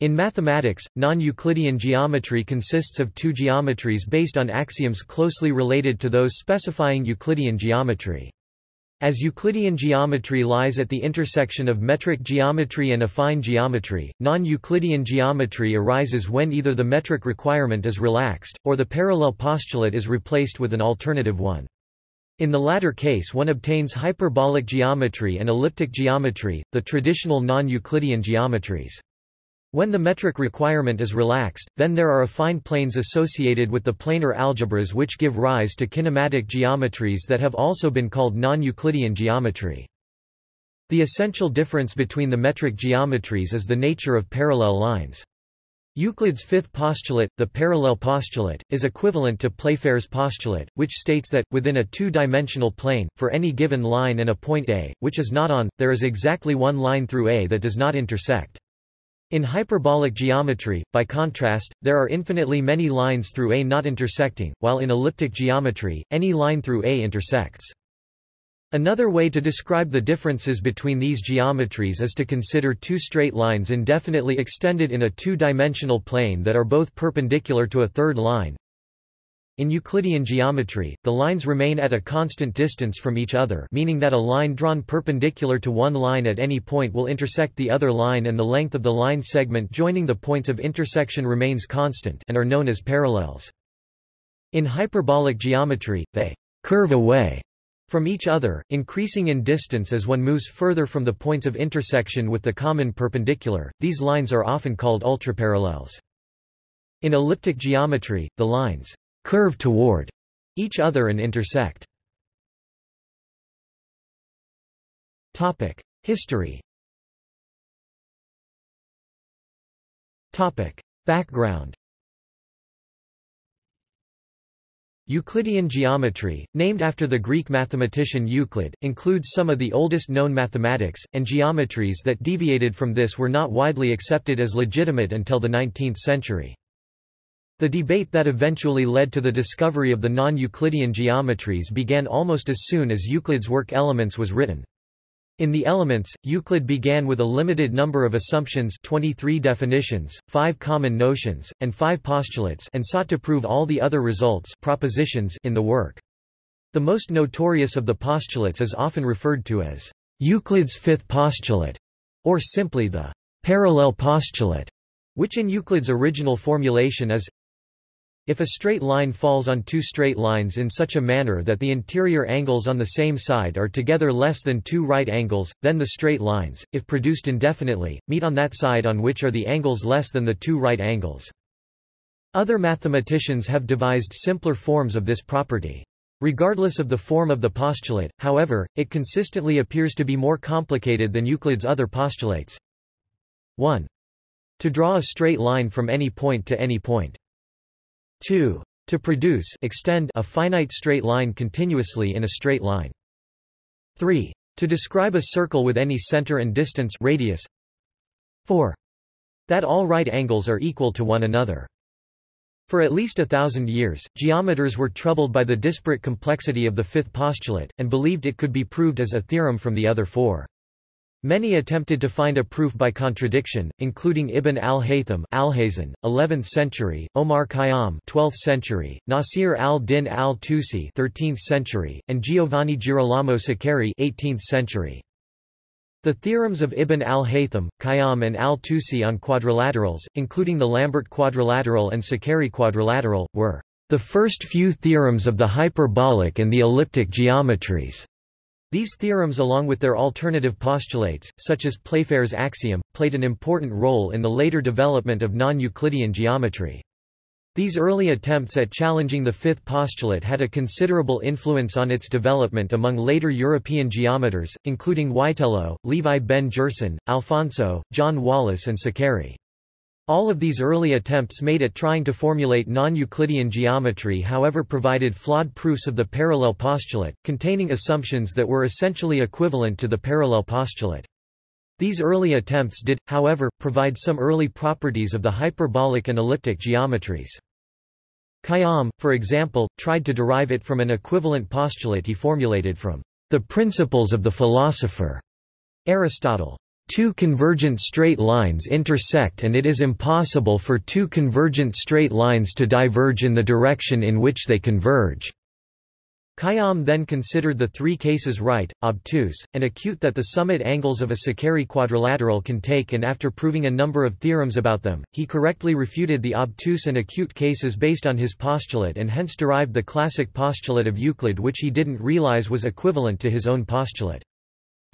In mathematics, non-Euclidean geometry consists of two geometries based on axioms closely related to those specifying Euclidean geometry. As Euclidean geometry lies at the intersection of metric geometry and affine geometry, non-Euclidean geometry arises when either the metric requirement is relaxed, or the parallel postulate is replaced with an alternative one. In the latter case one obtains hyperbolic geometry and elliptic geometry, the traditional non-Euclidean geometries. When the metric requirement is relaxed, then there are affine planes associated with the planar algebras which give rise to kinematic geometries that have also been called non-Euclidean geometry. The essential difference between the metric geometries is the nature of parallel lines. Euclid's fifth postulate, the parallel postulate, is equivalent to Playfair's postulate, which states that, within a two-dimensional plane, for any given line and a point A, which is not on, there is exactly one line through A that does not intersect. In hyperbolic geometry, by contrast, there are infinitely many lines through A not intersecting, while in elliptic geometry, any line through A intersects. Another way to describe the differences between these geometries is to consider two straight lines indefinitely extended in a two-dimensional plane that are both perpendicular to a third line, in Euclidean geometry, the lines remain at a constant distance from each other meaning that a line drawn perpendicular to one line at any point will intersect the other line and the length of the line segment joining the points of intersection remains constant and are known as parallels. In hyperbolic geometry, they curve away from each other, increasing in distance as one moves further from the points of intersection with the common perpendicular. These lines are often called ultraparallels. In elliptic geometry, the lines curve toward each other and intersect. History. Background. Euclidean geometry, named after the Greek mathematician Euclid, includes some of the oldest known mathematics, and geometries that deviated from this were not widely accepted as legitimate until the 19th century. The debate that eventually led to the discovery of the non-Euclidean geometries began almost as soon as Euclid's work Elements was written. In the Elements, Euclid began with a limited number of assumptions 23 definitions, 5 common notions, and 5 postulates and sought to prove all the other results propositions in the work. The most notorious of the postulates is often referred to as Euclid's fifth postulate, or simply the parallel postulate, which in Euclid's original formulation is if a straight line falls on two straight lines in such a manner that the interior angles on the same side are together less than two right angles, then the straight lines, if produced indefinitely, meet on that side on which are the angles less than the two right angles. Other mathematicians have devised simpler forms of this property. Regardless of the form of the postulate, however, it consistently appears to be more complicated than Euclid's other postulates. 1. To draw a straight line from any point to any point. 2. To produce extend a finite straight line continuously in a straight line. 3. To describe a circle with any center and distance radius. 4. That all right angles are equal to one another. For at least a thousand years, geometers were troubled by the disparate complexity of the fifth postulate, and believed it could be proved as a theorem from the other four. Many attempted to find a proof by contradiction, including Ibn al-Haytham Alhazen, 11th century, Omar Khayyam 12th century, Nasir al-Din al-Tusi 13th century, and Giovanni Girolamo Saccheri 18th century. The theorems of Ibn al-Haytham, Khayyam and al-Tusi on quadrilaterals, including the Lambert quadrilateral and Saccheri quadrilateral, were the first few theorems of the hyperbolic and the elliptic geometries. These theorems along with their alternative postulates, such as Playfair's axiom, played an important role in the later development of non-Euclidean geometry. These early attempts at challenging the fifth postulate had a considerable influence on its development among later European geometers, including Witelo, Levi ben Gerson, Alfonso, John Wallis and Saccheri. All of these early attempts made at trying to formulate non-Euclidean geometry however provided flawed proofs of the parallel postulate, containing assumptions that were essentially equivalent to the parallel postulate. These early attempts did, however, provide some early properties of the hyperbolic and elliptic geometries. Khayyam, for example, tried to derive it from an equivalent postulate he formulated from the principles of the philosopher Aristotle. Two convergent straight lines intersect and it is impossible for two convergent straight lines to diverge in the direction in which they converge. Khayyam then considered the three cases right, obtuse, and acute that the summit angles of a Saccheri quadrilateral can take and after proving a number of theorems about them, he correctly refuted the obtuse and acute cases based on his postulate and hence derived the classic postulate of Euclid which he didn't realize was equivalent to his own postulate.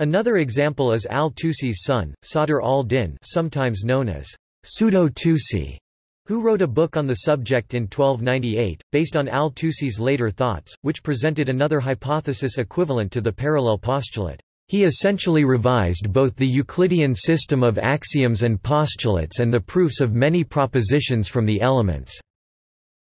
Another example is al-Tusi's son, Sadr al-Din sometimes known as pseudo-Tusi, who wrote a book on the subject in 1298, based on al-Tusi's later thoughts, which presented another hypothesis equivalent to the parallel postulate. He essentially revised both the Euclidean system of axioms and postulates and the proofs of many propositions from the elements.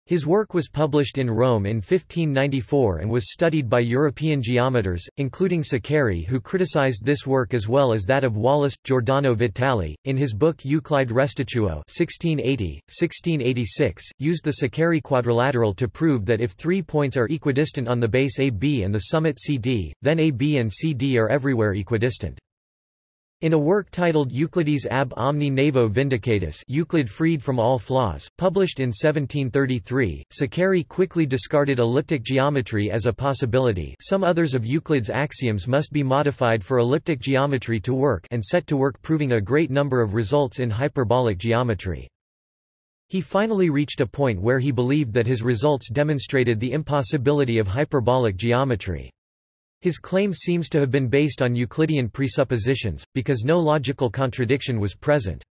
His work was published in Rome in 1594 and was studied by European geometers, including Saccheri who criticized this work as well as that of Wallis. Giordano Vitale. In his book Euclide Restituo 1680, 1686, used the Saccheri quadrilateral to prove that if three points are equidistant on the base AB and the summit CD, then AB and CD are everywhere equidistant. In a work titled Euclides ab omni naevo vindicatus Euclid freed from all flaws, published in 1733, Saccheri quickly discarded elliptic geometry as a possibility some others of Euclid's axioms must be modified for elliptic geometry to work and set to work proving a great number of results in hyperbolic geometry. He finally reached a point where he believed that his results demonstrated the impossibility of hyperbolic geometry. His claim seems to have been based on Euclidean presuppositions, because no logical contradiction was present.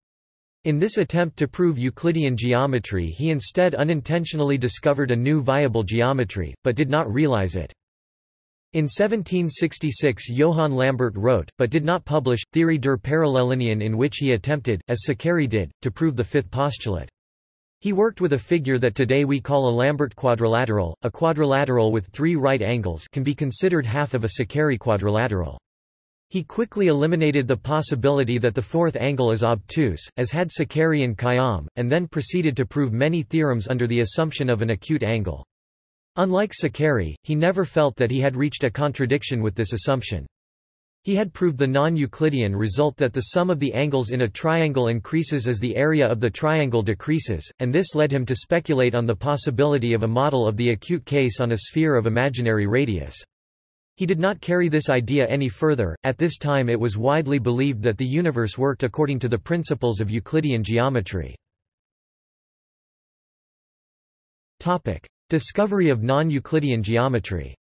In this attempt to prove Euclidean geometry he instead unintentionally discovered a new viable geometry, but did not realize it. In 1766 Johann Lambert wrote, but did not publish, Theorie der Parallellinien in which he attempted, as Saccheri did, to prove the fifth postulate. He worked with a figure that today we call a Lambert quadrilateral. A quadrilateral with three right angles can be considered half of a Saccheri quadrilateral. He quickly eliminated the possibility that the fourth angle is obtuse, as had Saccheri and Khayyam, and then proceeded to prove many theorems under the assumption of an acute angle. Unlike Saccheri, he never felt that he had reached a contradiction with this assumption. He had proved the non-Euclidean result that the sum of the angles in a triangle increases as the area of the triangle decreases, and this led him to speculate on the possibility of a model of the acute case on a sphere of imaginary radius. He did not carry this idea any further, at this time it was widely believed that the universe worked according to the principles of Euclidean geometry. Discovery of non-Euclidean geometry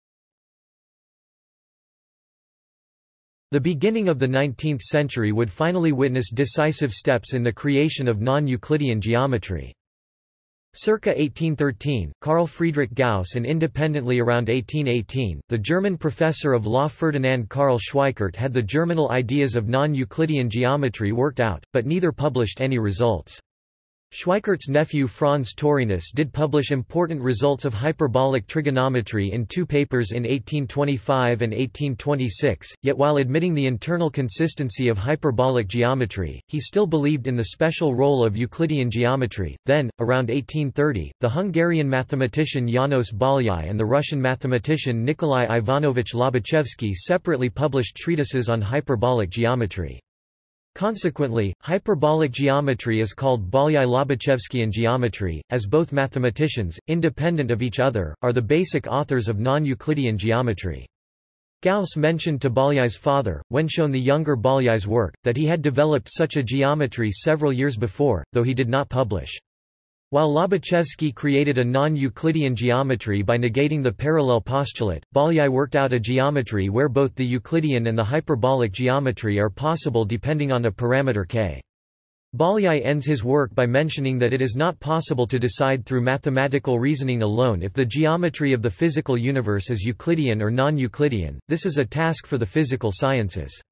The beginning of the 19th century would finally witness decisive steps in the creation of non-Euclidean geometry. Circa 1813, Carl Friedrich Gauss and independently around 1818, the German professor of law Ferdinand Karl Schweikart had the germinal ideas of non-Euclidean geometry worked out, but neither published any results. Schweikart's nephew Franz Taurinus did publish important results of hyperbolic trigonometry in two papers in 1825 and 1826, yet while admitting the internal consistency of hyperbolic geometry, he still believed in the special role of Euclidean geometry. Then, around 1830, the Hungarian mathematician János Bolyai and the Russian mathematician Nikolai Ivanovich Lobachevsky separately published treatises on hyperbolic geometry. Consequently, hyperbolic geometry is called Bolyai-Lobachevskyan geometry, as both mathematicians, independent of each other, are the basic authors of non-Euclidean geometry. Gauss mentioned to Bolyai's father, when shown the younger Bolyai's work, that he had developed such a geometry several years before, though he did not publish. While Lobachevsky created a non-Euclidean geometry by negating the parallel postulate, Bolyai worked out a geometry where both the Euclidean and the hyperbolic geometry are possible depending on a parameter k. Bolyai ends his work by mentioning that it is not possible to decide through mathematical reasoning alone if the geometry of the physical universe is Euclidean or non-Euclidean, this is a task for the physical sciences.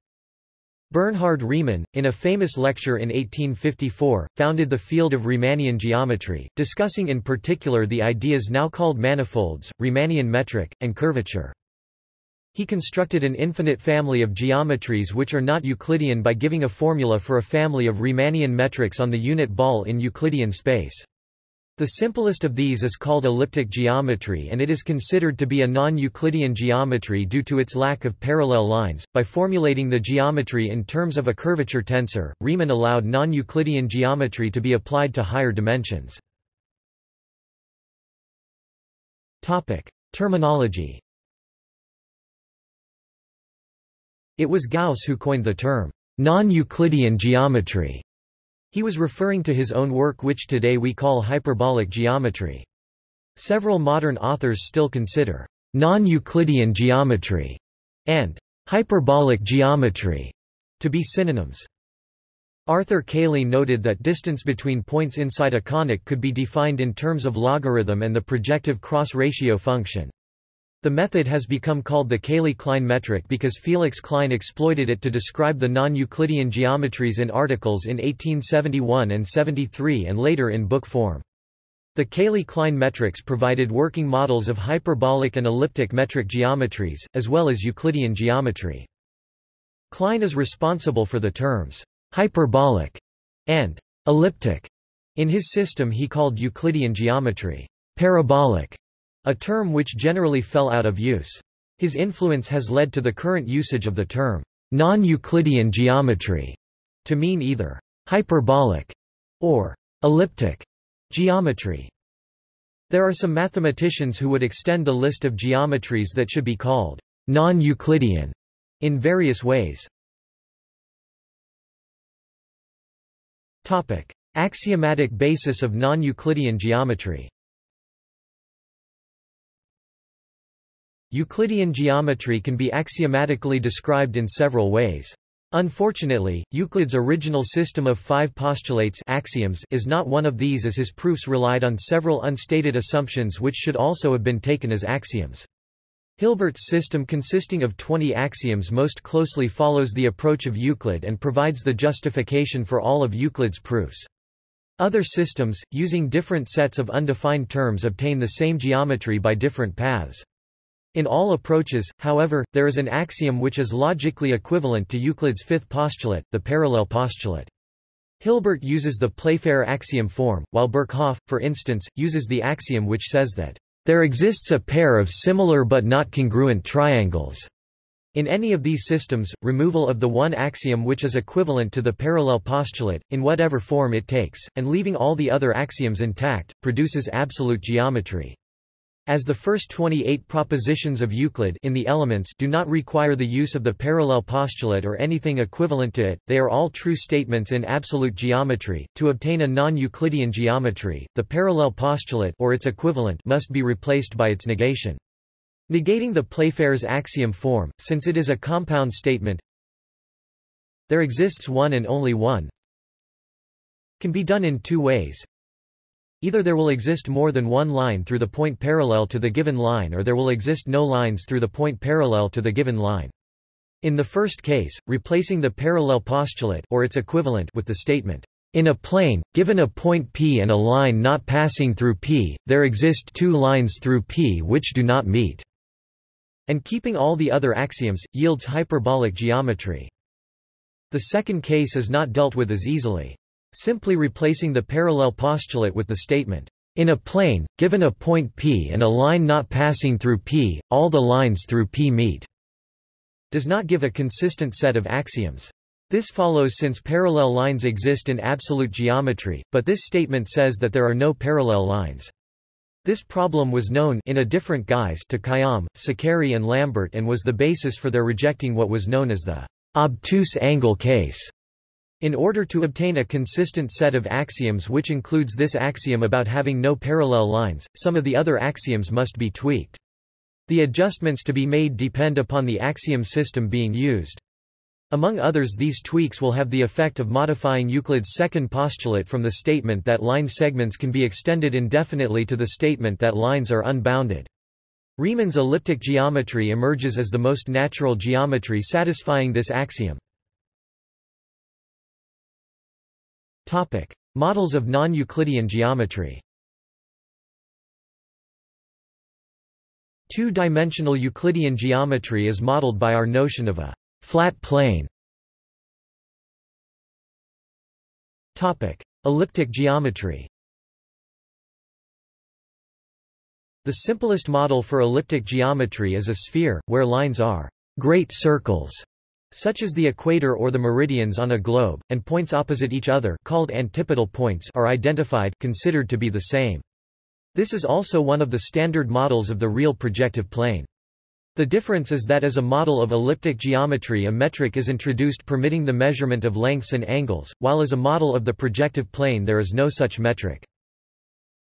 Bernhard Riemann, in a famous lecture in 1854, founded the field of Riemannian geometry, discussing in particular the ideas now called manifolds, Riemannian metric, and curvature. He constructed an infinite family of geometries which are not Euclidean by giving a formula for a family of Riemannian metrics on the unit ball in Euclidean space. The simplest of these is called elliptic geometry and it is considered to be a non-Euclidean geometry due to its lack of parallel lines. By formulating the geometry in terms of a curvature tensor, Riemann allowed non-Euclidean geometry to be applied to higher dimensions. Topic: Terminology. It was Gauss who coined the term non-Euclidean geometry he was referring to his own work which today we call hyperbolic geometry. Several modern authors still consider non-Euclidean geometry and hyperbolic geometry to be synonyms. Arthur Cayley noted that distance between points inside a conic could be defined in terms of logarithm and the projective cross-ratio function. The method has become called the Cayley-Klein metric because Felix Klein exploited it to describe the non-Euclidean geometries in articles in 1871 and 73 and later in book form. The Cayley-Klein metrics provided working models of hyperbolic and elliptic metric geometries, as well as Euclidean geometry. Klein is responsible for the terms hyperbolic and elliptic. In his system he called Euclidean geometry parabolic a term which generally fell out of use. His influence has led to the current usage of the term non-Euclidean geometry to mean either hyperbolic or elliptic geometry. There are some mathematicians who would extend the list of geometries that should be called non-Euclidean in various ways. Topic: Axiomatic basis of non-Euclidean geometry. Euclidean geometry can be axiomatically described in several ways. Unfortunately, Euclid's original system of five postulates axioms is not one of these as his proofs relied on several unstated assumptions which should also have been taken as axioms. Hilbert's system consisting of 20 axioms most closely follows the approach of Euclid and provides the justification for all of Euclid's proofs. Other systems, using different sets of undefined terms obtain the same geometry by different paths. In all approaches, however, there is an axiom which is logically equivalent to Euclid's fifth postulate, the parallel postulate. Hilbert uses the Playfair axiom form, while Birkhoff, for instance, uses the axiom which says that, "...there exists a pair of similar but not congruent triangles." In any of these systems, removal of the one axiom which is equivalent to the parallel postulate, in whatever form it takes, and leaving all the other axioms intact, produces absolute geometry. As the first 28 propositions of Euclid in the elements do not require the use of the parallel postulate or anything equivalent to it, they are all true statements in absolute geometry. To obtain a non-Euclidean geometry, the parallel postulate or its equivalent must be replaced by its negation. Negating the Playfair's axiom form, since it is a compound statement, there exists one and only one, can be done in two ways. Either there will exist more than one line through the point parallel to the given line or there will exist no lines through the point parallel to the given line. In the first case, replacing the parallel postulate or its equivalent with the statement, in a plane, given a point P and a line not passing through P, there exist two lines through P which do not meet, and keeping all the other axioms, yields hyperbolic geometry. The second case is not dealt with as easily. Simply replacing the parallel postulate with the statement, in a plane, given a point P and a line not passing through P, all the lines through P meet, does not give a consistent set of axioms. This follows since parallel lines exist in absolute geometry, but this statement says that there are no parallel lines. This problem was known in a different guise to Khayyam, Saccheri and Lambert and was the basis for their rejecting what was known as the obtuse angle case. In order to obtain a consistent set of axioms which includes this axiom about having no parallel lines, some of the other axioms must be tweaked. The adjustments to be made depend upon the axiom system being used. Among others these tweaks will have the effect of modifying Euclid's second postulate from the statement that line segments can be extended indefinitely to the statement that lines are unbounded. Riemann's elliptic geometry emerges as the most natural geometry satisfying this axiom. Topic: Models of non-Euclidean geometry. Two-dimensional Euclidean geometry is modeled by our notion of a flat plane. Topic: Elliptic geometry. The simplest model for elliptic geometry is a sphere, where lines are great circles, such as the equator or the meridians on a globe, and points opposite each other called antipodal points are identified considered to be the same. This is also one of the standard models of the real projective plane. The difference is that as a model of elliptic geometry a metric is introduced permitting the measurement of lengths and angles, while as a model of the projective plane there is no such metric.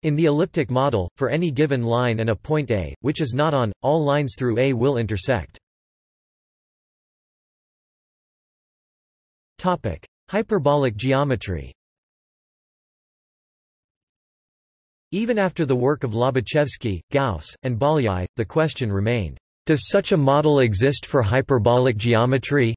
In the elliptic model, for any given line and a point A, which is not on, all lines through A will intersect. Hyperbolic geometry Even after the work of Lobachevsky, Gauss, and Bolyai, the question remained, does such a model exist for hyperbolic geometry?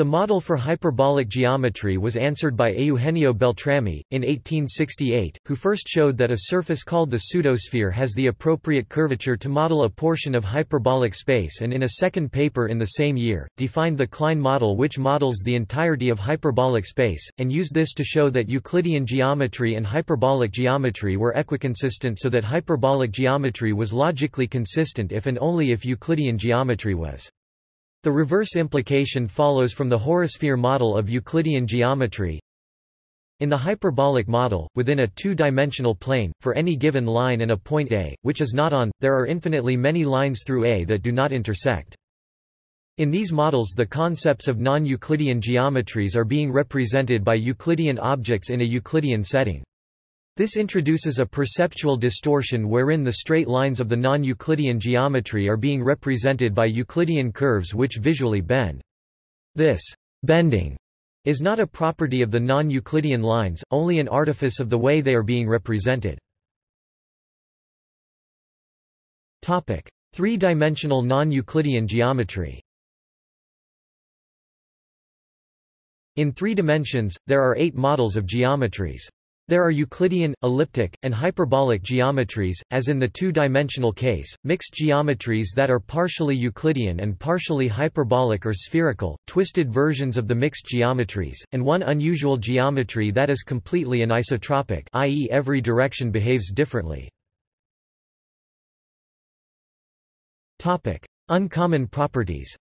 The model for hyperbolic geometry was answered by Eugenio Beltrami, in 1868, who first showed that a surface called the pseudosphere has the appropriate curvature to model a portion of hyperbolic space and in a second paper in the same year, defined the Klein model which models the entirety of hyperbolic space, and used this to show that Euclidean geometry and hyperbolic geometry were equiconsistent so that hyperbolic geometry was logically consistent if and only if Euclidean geometry was. The reverse implication follows from the horosphere model of Euclidean geometry. In the hyperbolic model, within a two-dimensional plane, for any given line and a point A, which is not on, there are infinitely many lines through A that do not intersect. In these models the concepts of non-Euclidean geometries are being represented by Euclidean objects in a Euclidean setting. This introduces a perceptual distortion wherein the straight lines of the non-Euclidean geometry are being represented by Euclidean curves which visually bend. This bending is not a property of the non-Euclidean lines, only an artifice of the way they are being represented. Three-dimensional non-Euclidean geometry In three dimensions, there are eight models of geometries. There are Euclidean, elliptic, and hyperbolic geometries, as in the two-dimensional case, mixed geometries that are partially Euclidean and partially hyperbolic or spherical, twisted versions of the mixed geometries, and one unusual geometry that is completely anisotropic i.e. every direction behaves differently. Uncommon properties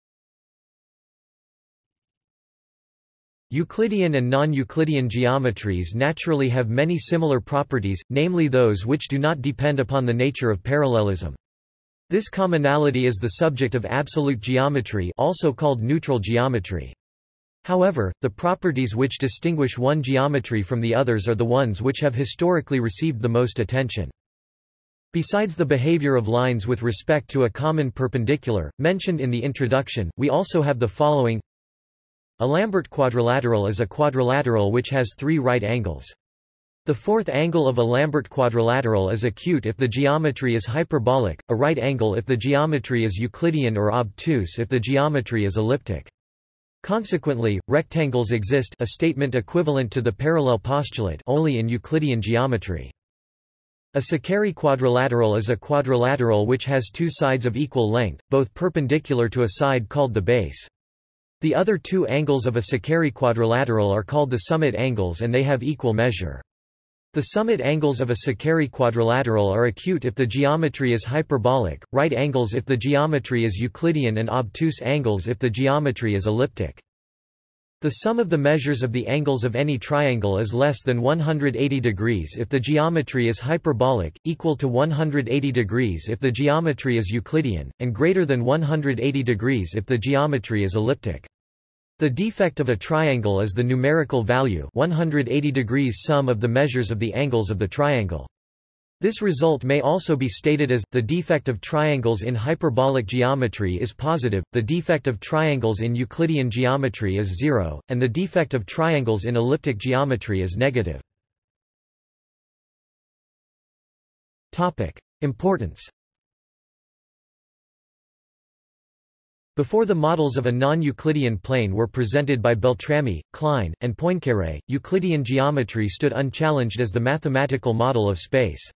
Euclidean and non-Euclidean geometries naturally have many similar properties, namely those which do not depend upon the nature of parallelism. This commonality is the subject of absolute geometry also called neutral geometry. However, the properties which distinguish one geometry from the others are the ones which have historically received the most attention. Besides the behavior of lines with respect to a common perpendicular, mentioned in the introduction, we also have the following a Lambert quadrilateral is a quadrilateral which has three right angles. The fourth angle of a Lambert quadrilateral is acute if the geometry is hyperbolic, a right angle if the geometry is Euclidean or obtuse if the geometry is elliptic. Consequently, rectangles exist a statement equivalent to the parallel postulate only in Euclidean geometry. A Saccheri quadrilateral is a quadrilateral which has two sides of equal length, both perpendicular to a side called the base. The other two angles of a Saccheri quadrilateral are called the summit angles and they have equal measure. The summit angles of a Saccheri quadrilateral are acute if the geometry is hyperbolic, right angles if the geometry is Euclidean and obtuse angles if the geometry is elliptic. The sum of the measures of the angles of any triangle is less than 180 degrees if the geometry is hyperbolic, equal to 180 degrees if the geometry is Euclidean, and greater than 180 degrees if the geometry is elliptic. The defect of a triangle is the numerical value 180 degrees sum of the measures of the angles of the triangle. This result may also be stated as, the defect of triangles in hyperbolic geometry is positive, the defect of triangles in Euclidean geometry is zero, and the defect of triangles in elliptic geometry is negative. Importance Before the models of a non-Euclidean plane were presented by Beltrami, Klein, and Poincaré, Euclidean geometry stood unchallenged as the mathematical model of space.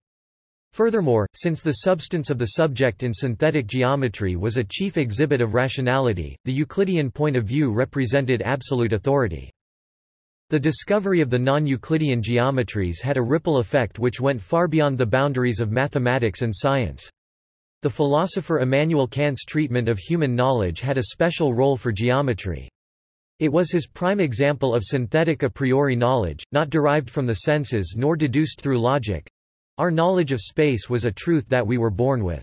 Furthermore, since the substance of the subject in synthetic geometry was a chief exhibit of rationality, the Euclidean point of view represented absolute authority. The discovery of the non-Euclidean geometries had a ripple effect which went far beyond the boundaries of mathematics and science. The philosopher Immanuel Kant's treatment of human knowledge had a special role for geometry. It was his prime example of synthetic a priori knowledge, not derived from the senses nor deduced through logic. Our knowledge of space was a truth that we were born with.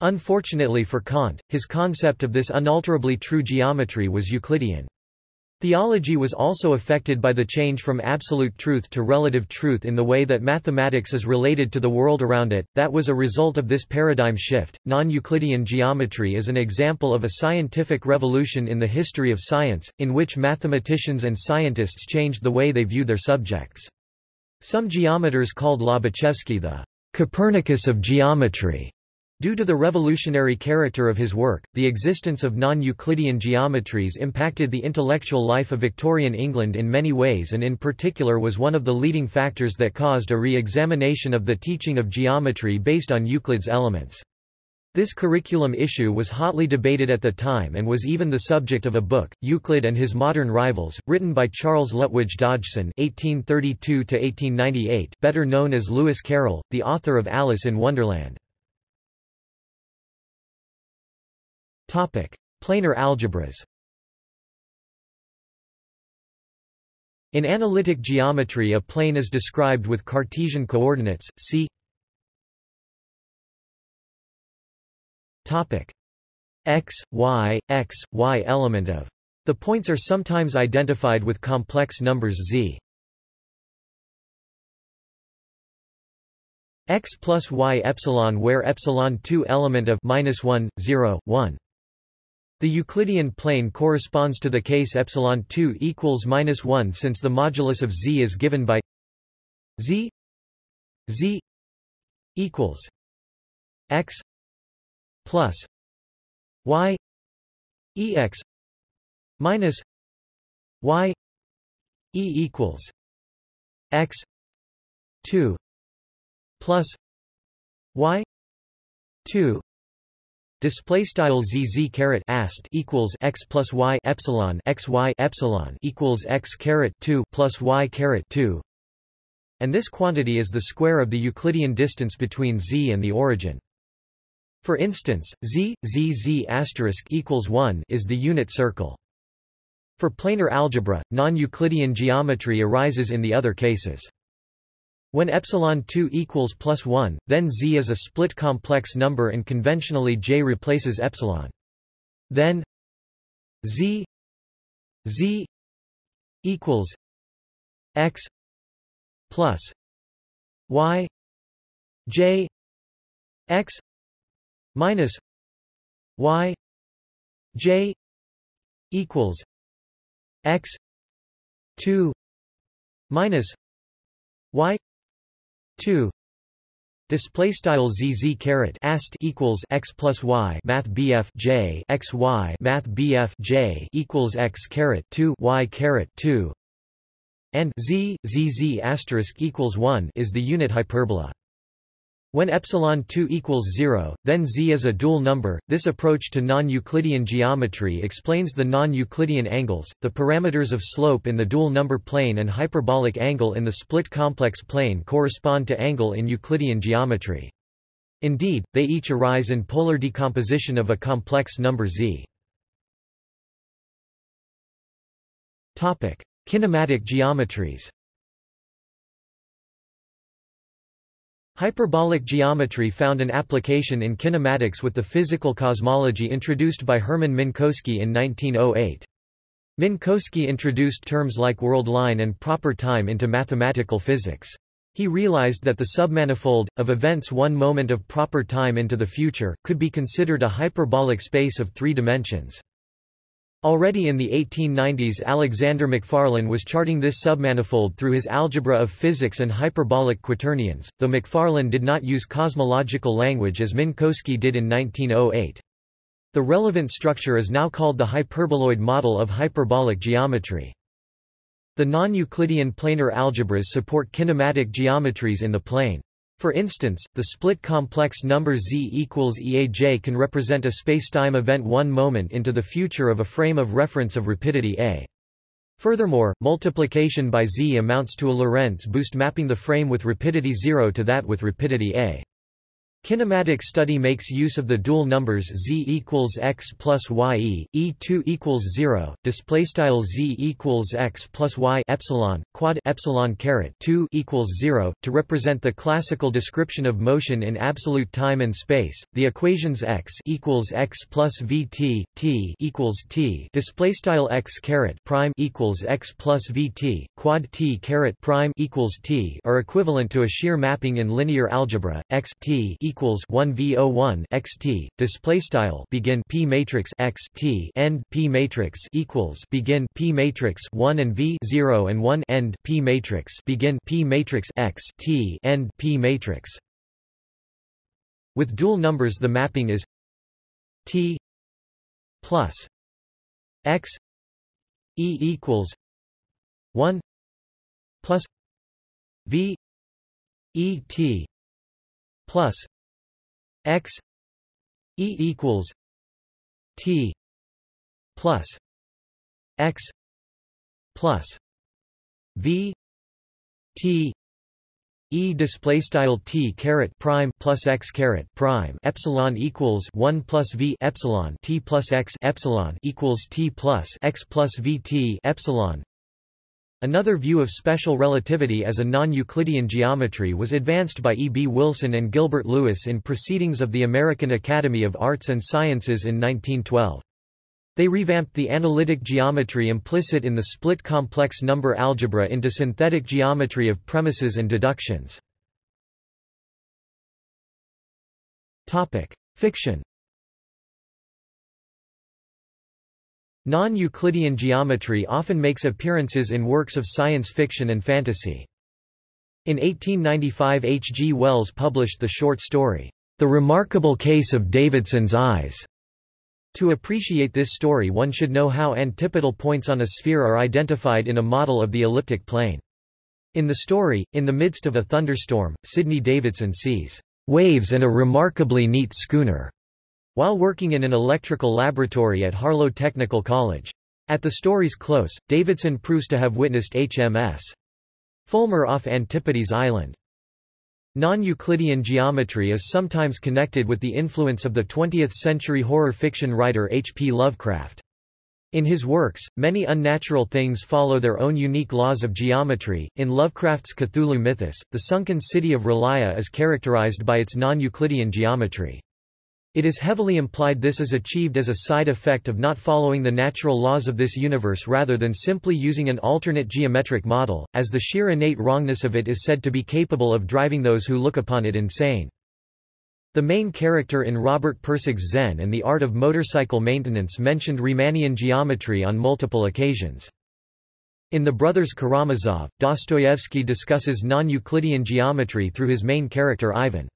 Unfortunately for Kant, his concept of this unalterably true geometry was Euclidean. Theology was also affected by the change from absolute truth to relative truth in the way that mathematics is related to the world around it. That was a result of this paradigm shift. Non Euclidean geometry is an example of a scientific revolution in the history of science, in which mathematicians and scientists changed the way they view their subjects. Some geometers called Lobachevsky the Copernicus of geometry. Due to the revolutionary character of his work, the existence of non-Euclidean geometries impacted the intellectual life of Victorian England in many ways and in particular was one of the leading factors that caused a re-examination of the teaching of geometry based on Euclid's elements. This curriculum issue was hotly debated at the time and was even the subject of a book, Euclid and His Modern Rivals, written by Charles Lutwidge Dodgson (1832–1898), better known as Lewis Carroll, the author of Alice in Wonderland. Topic: Planar algebras. In analytic geometry a plane is described with Cartesian coordinates, see Topic x, y, x, y element of. The points are sometimes identified with complex numbers z. x plus y epsilon where epsilon 2 element of minus 1, 0, 1. The Euclidean plane corresponds to the case epsilon 2 equals minus 1 since the modulus of z is given by z z equals x plus y ex minus y e equals x 2 plus y 2 Display style zz caret ast equals x plus y epsilon x y epsilon equals x caret two plus y caret two, and this quantity is the square of the Euclidean distance between z and the origin. For instance, z z z asterisk equals one is the unit circle. For planar algebra, non-Euclidean geometry arises in the other cases. When epsilon 2 equals plus 1, then z is a split complex number and conventionally j replaces epsilon. Then z z equals x plus y j x minus y j equals x 2 minus y 2 Display style zz caret ast equals x plus y math bf j x y math bf j equals x caret 2 y caret 2 and z zz asterisk equals 1 is the unit hyperbola. When epsilon 2 equals 0, then z is a dual number. This approach to non-Euclidean geometry explains the non-Euclidean angles, the parameters of slope in the dual number plane and hyperbolic angle in the split complex plane correspond to angle in Euclidean geometry. Indeed, they each arise in polar decomposition of a complex number z. Topic: Kinematic geometries. Hyperbolic geometry found an application in kinematics with the physical cosmology introduced by Hermann Minkowski in 1908. Minkowski introduced terms like world line and proper time into mathematical physics. He realized that the submanifold, of events one moment of proper time into the future, could be considered a hyperbolic space of three dimensions. Already in the 1890s Alexander Macfarlane was charting this submanifold through his Algebra of Physics and Hyperbolic Quaternions, though Macfarlane did not use cosmological language as Minkowski did in 1908. The relevant structure is now called the hyperboloid model of hyperbolic geometry. The non-Euclidean planar algebras support kinematic geometries in the plane. For instance, the split complex number z equals EAJ can represent a spacetime event one moment into the future of a frame of reference of rapidity a. Furthermore, multiplication by z amounts to a Lorentz boost mapping the frame with rapidity 0 to that with rapidity a. Kinematic study makes use of the dual numbers z equals x plus y e, e2 equals 0, display style z equals x plus y epsilon, quad epsilon caret 2 equals 0, to represent the classical description of motion in absolute time and space. The equations x equals x plus vt, t equals t, display style x caret prime equals x plus vt, quad t caret prime equals t, are equivalent to a shear mapping in linear algebra. x t equals equals 1 v01 xt display style begin p matrix x t end p matrix equals begin p matrix 1 and v 0 and 1 end p matrix begin p matrix x t end p matrix. With dual numbers the mapping is t plus x e equals 1 plus v e t plus x e equals t plus x plus v t E display style t caret prime plus x caret prime epsilon equals one plus v epsilon t plus x epsilon equals t plus x plus v t epsilon Another view of special relativity as a non-Euclidean geometry was advanced by E. B. Wilson and Gilbert Lewis in Proceedings of the American Academy of Arts and Sciences in 1912. They revamped the analytic geometry implicit in the split complex number algebra into synthetic geometry of premises and deductions. Fiction Non-Euclidean geometry often makes appearances in works of science fiction and fantasy. In 1895 H. G. Wells published the short story, The Remarkable Case of Davidson's Eyes. To appreciate this story one should know how antipodal points on a sphere are identified in a model of the elliptic plane. In the story, in the midst of a thunderstorm, Sidney Davidson sees waves and a remarkably neat schooner while working in an electrical laboratory at Harlow Technical College. At the story's close, Davidson proves to have witnessed HMS Fulmar off Antipodes Island. Non-Euclidean geometry is sometimes connected with the influence of the 20th-century horror fiction writer H. P. Lovecraft. In his works, many unnatural things follow their own unique laws of geometry. In Lovecraft's Cthulhu mythos, the sunken city of R'lyeh is characterized by its non-Euclidean geometry. It is heavily implied this is achieved as a side effect of not following the natural laws of this universe rather than simply using an alternate geometric model, as the sheer innate wrongness of it is said to be capable of driving those who look upon it insane. The main character in Robert Pirsig's Zen and the Art of Motorcycle Maintenance mentioned Riemannian geometry on multiple occasions. In The Brothers Karamazov, Dostoevsky discusses non-Euclidean geometry through his main character Ivan.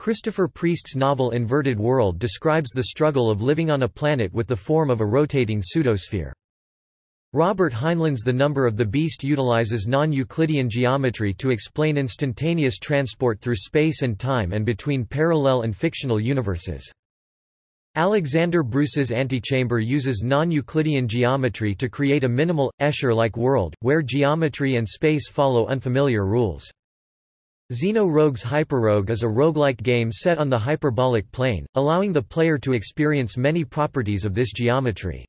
Christopher Priest's novel Inverted World describes the struggle of living on a planet with the form of a rotating pseudosphere. Robert Heinlein's The Number of the Beast utilizes non-Euclidean geometry to explain instantaneous transport through space and time and between parallel and fictional universes. Alexander Bruce's Antichamber uses non-Euclidean geometry to create a minimal, Escher-like world, where geometry and space follow unfamiliar rules. Xeno Rogue's HyperRogue is a roguelike game set on the hyperbolic plane, allowing the player to experience many properties of this geometry.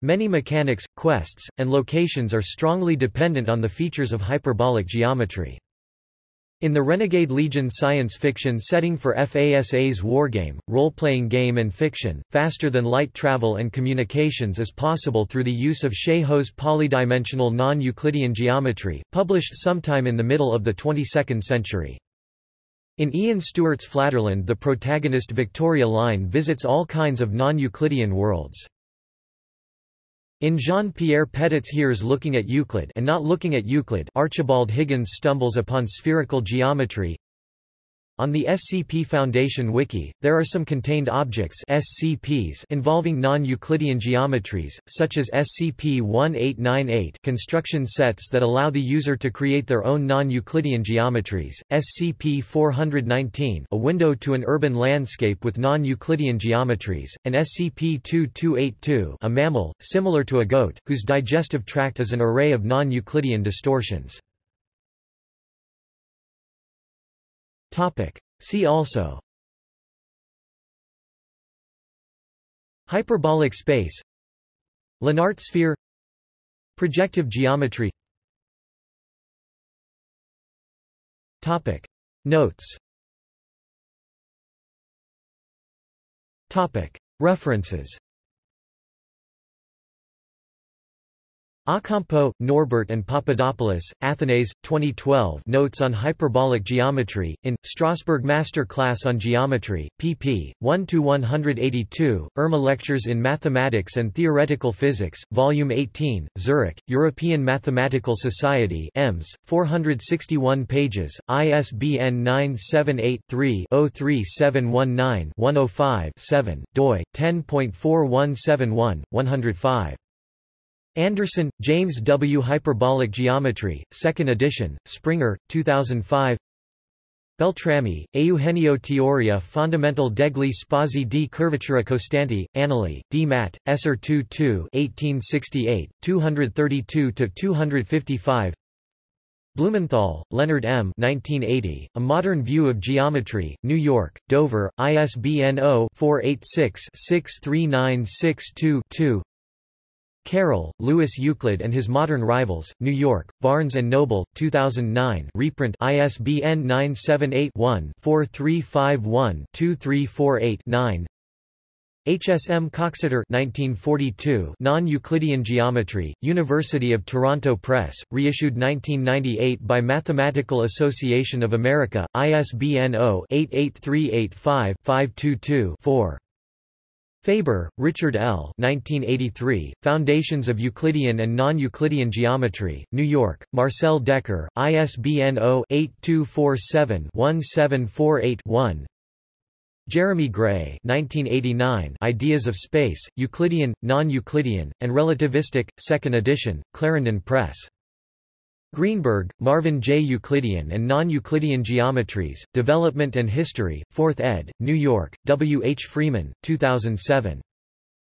Many mechanics, quests, and locations are strongly dependent on the features of hyperbolic geometry. In the Renegade Legion science fiction setting for FASA's wargame, role-playing game and fiction, faster-than-light travel and communications is possible through the use of Hsieh Ho's polydimensional non-Euclidean geometry, published sometime in the middle of the 22nd century. In Ian Stewart's Flatterland the protagonist Victoria Line visits all kinds of non-Euclidean worlds. In Jean-Pierre Petit's Here's Looking at Euclid and Not Looking at Euclid Archibald Higgins stumbles upon spherical geometry On the SCP Foundation Wiki, there are some contained objects SCPs involving non-Euclidean geometries, such as SCP-1898 construction sets that allow the user to create their own non-Euclidean geometries, SCP-419 a window to an urban landscape with non-Euclidean geometries, and SCP-2282 a mammal, similar to a goat, whose digestive tract is an array of non-Euclidean distortions. See also. Hyperbolic space. Lenart sphere. Projective geometry. Topic. Notes. Topic. References A'Campo, Norbert and Papadopoulos, Athanase, 2012 Notes on Hyperbolic Geometry, in, Strasbourg Master Class on Geometry, pp. 1–182, Irma Lectures in Mathematics and Theoretical Physics, Volume 18, Zurich, European Mathematical Society EMS, 461 pages, ISBN 978-3-03719-105-7, doi, 10.4171, 105. Anderson, James W. Hyperbolic Geometry, 2nd edition, Springer, 2005 Beltrami, Eugenio Teoria Fondamental degli spazi di curvatura costanti, Annali, D. Matt, Esser 2 1868, 232–255 Blumenthal, Leonard M. 1980, A Modern View of Geometry, New York, Dover, ISBN 0-486-63962-2 Carroll, Lewis Euclid and His Modern Rivals, New York, Barnes & Noble, 2009 reprint ISBN 978-1-4351-2348-9 HSM Coxeter 1942 Non-Euclidean Geometry, University of Toronto Press, reissued 1998 by Mathematical Association of America, ISBN 0-88385-522-4. Faber, Richard L. 1983, Foundations of Euclidean and Non-Euclidean Geometry, New York, Marcel Dekker, ISBN 0-8247-1748-1 Jeremy Gray 1989, Ideas of Space, Euclidean, Non-Euclidean, and Relativistic, 2nd edition, Clarendon Press. Greenberg, Marvin J. Euclidean and Non-Euclidean Geometries, Development and History, 4th ed., New York, W. H. Freeman, 2007.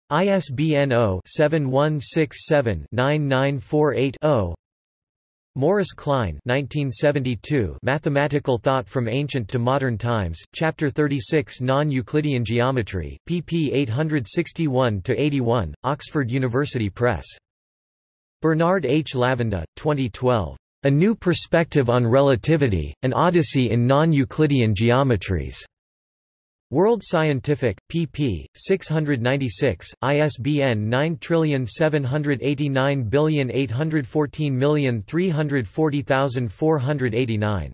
ISBN 0-7167-9948-0 Morris Kline 1972 Mathematical Thought from Ancient to Modern Times, Chapter 36 Non-Euclidean Geometry, pp 861–81, Oxford University Press. Bernard H. Lavenda, 2012. A New Perspective on Relativity, An Odyssey in Non-Euclidean Geometries. World Scientific, pp. 696, ISBN 9781814340489.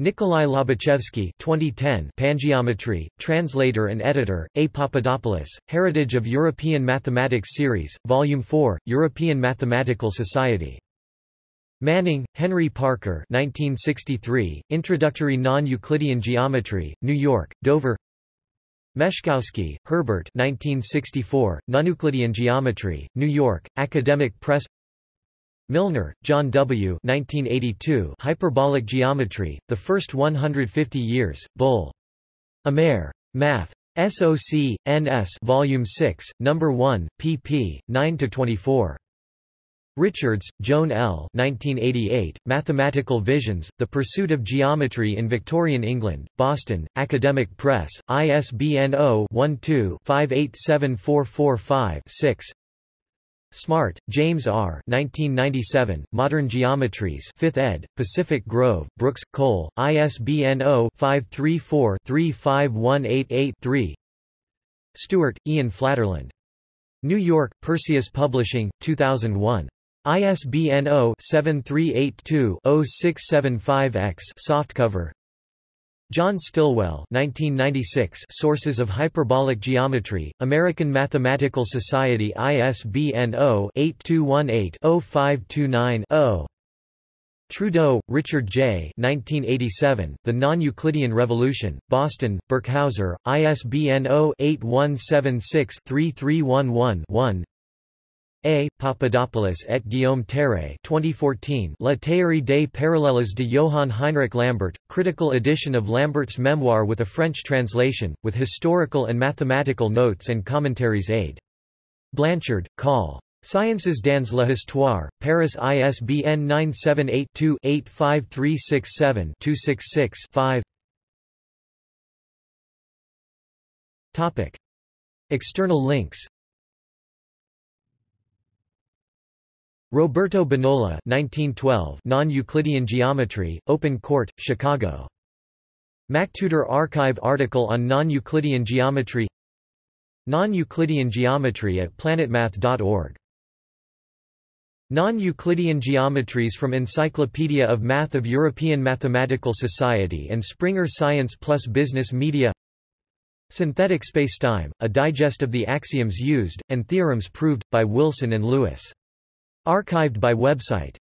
Nikolai Lobachevsky 2010 Pangeometry, translator and editor, A. Papadopoulos, Heritage of European Mathematics Series, Volume 4, European Mathematical Society. Manning, Henry Parker 1963, Introductory Non-Euclidean Geometry, New York, Dover Meschkowski, Herbert 1964, Non-Euclidean Geometry, New York, Academic Press Milnor, John W. 1982, Hyperbolic Geometry, The First 150 Years, Bull. Amer. Math. SOC, NS Volume 6, No. 1, pp. 9–24. Richards, Joan L. 1988, Mathematical Visions, The Pursuit of Geometry in Victorian England, Boston, Academic Press, ISBN 0-12-587445-6 Smart, James R. 1997, Modern Geometries 5th ed., Pacific Grove, Brooks, Cole, ISBN 0-534-35188-3 Stewart, Ian Flatterland. New York, Perseus Publishing, 2001. ISBN 0-7382-0675-X softcover. John Stillwell 1996 Sources of Hyperbolic Geometry, American Mathematical Society ISBN 0-8218-0529-0 Trudeau, Richard J. 1987, The Non-Euclidean Revolution, Boston, Birkhauser, ISBN 0-8176-3311-1 A. Papadopoulos et Guillaume Théret 2014 La théorie des parallèles de Johann Heinrich Lambert, critical edition of Lambert's memoir with a French translation, with historical and mathematical notes and commentaries aid. Blanchard, Col. Sciences dans l'Histoire, Paris ISBN 978-2-85367-266-5 External links Roberto Bonola 1912 Non-Euclidean Geometry, Open Court, Chicago. MacTutor Archive article on non-Euclidean geometry Non-Euclidean geometry at planetmath.org Non-Euclidean geometries from Encyclopedia of Math of European Mathematical Society and Springer Science Plus Business Media Synthetic Spacetime, a digest of the axioms used, and theorems proved, by Wilson and Lewis. Archived by website